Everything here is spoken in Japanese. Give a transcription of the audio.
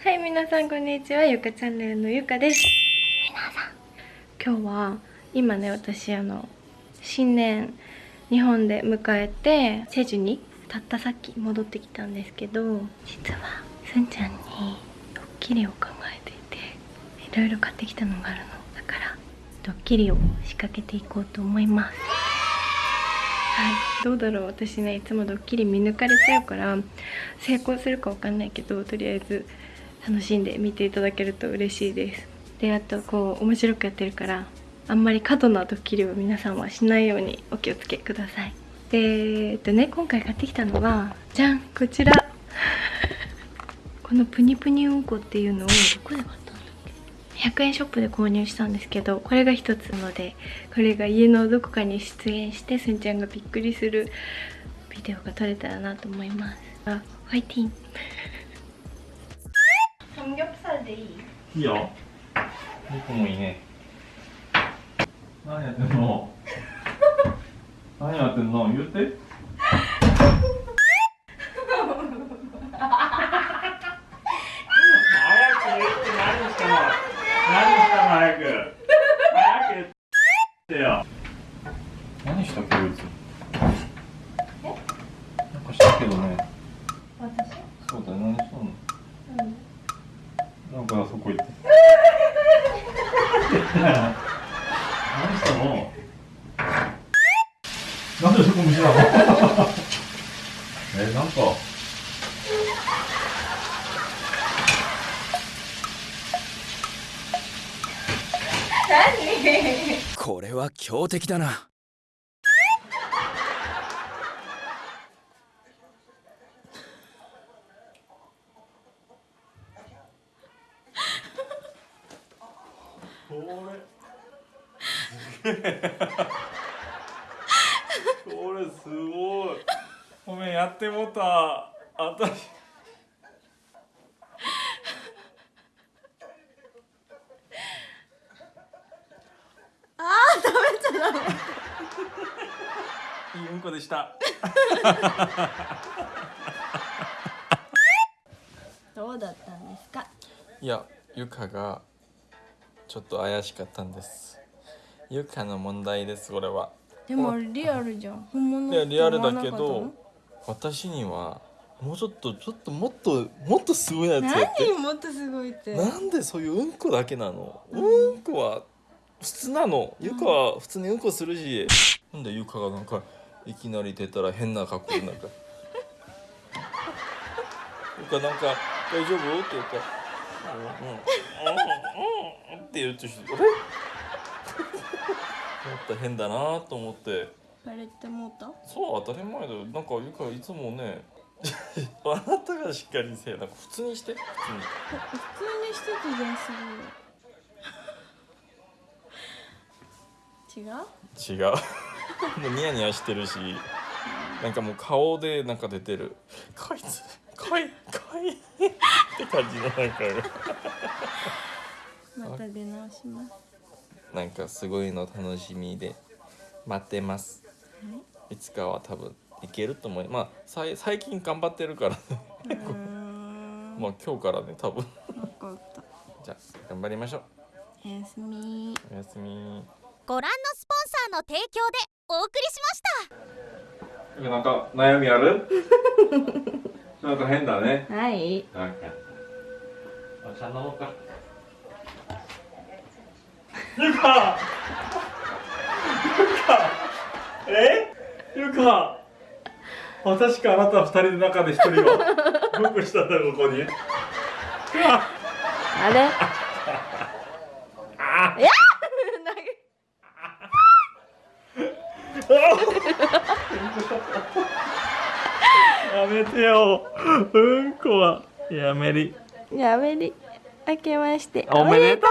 はい皆さんこんにちはゆかチャンネルのゆかです。皆さん今日は今ね私あの新年日本で迎えてチェジュにたったさっき戻ってきたんですけど実はすんちゃんにドッキリを考えていていろいろ買ってきたのがあるの。だからドッキリを仕掛けていこうと思います。はいどうだろう。私ねいつもドッキリ見抜かれちゃうから成功するかわかんないけどとりあえず楽しんで見ていただけると嬉しいです。であとこう面白くやってるからあんまり過度なドッキリを皆さんはしないようにお気をつけください。でえっとね今回買ってきたのはじゃんこちら。このプニプニうんこっていうのをどこで買ったんだっけ？100円ショップで購入したんですけどこれが一つなのでこれが家のどこかに出演してすんちゃんがびっくりするビデオが撮れたらなと思います。あファイティンギョプサルでいい？いいよ。肉もいいね。何やってんの？何やってんの？言って何したっけこいつ。なんかしたけどね。何したのなんでそこ虫なの？え、なんか。これは強敵だな。これ。すげえこれすごい。ごめんやってもうた。あたし。あー食べちゃダメ。いいうんこでした。どうだったんですか？いやゆかがちょっと怪しかったんですゆかの問題ですこれは。でもリアルじゃん。本物いやリアルだけど私にはもうちょっとちょっともっともっとすごいやつやって。何もっとすごいって。なんでそういううんこだけなの、うん。こは普通なの。ゆかは普通にうんこするし、なんでゆかがなんかいきなり出たら変な格好でなんか。ゆかなんか「大丈夫?」って言ったら「うんうんうんうん」って言うとしてあれ？と変だなと思って。バレてもうた？そう当たり前だよ。なんかゆかいつもね あなたがしっかりせえ。なんか普通にして。普通に。普通にしてたじゃんすごい違う？違う。もうニヤニヤしてるし。なんかもう顔でなんか出てる。こいつかいかい。って感じのなんか。また出直しますなんかすごいの楽しみで待ってます。い。つかは多分いけると思いまあさい最近頑張ってるからまあ今日からね多分。分かった。じゃあ頑張りましょう。おやすみ。おやすみ。ご覧のスポンサーの提供でお送りしました。なんか悩みある？なんか変だね。はい。なんかお茶飲もうかゆかゆかえ？ゆか確かあなた二人の中で一人はブクしたんだここに？あれ？あいややめてよ。うんこはやめり。やめり。明けまして。おめでとう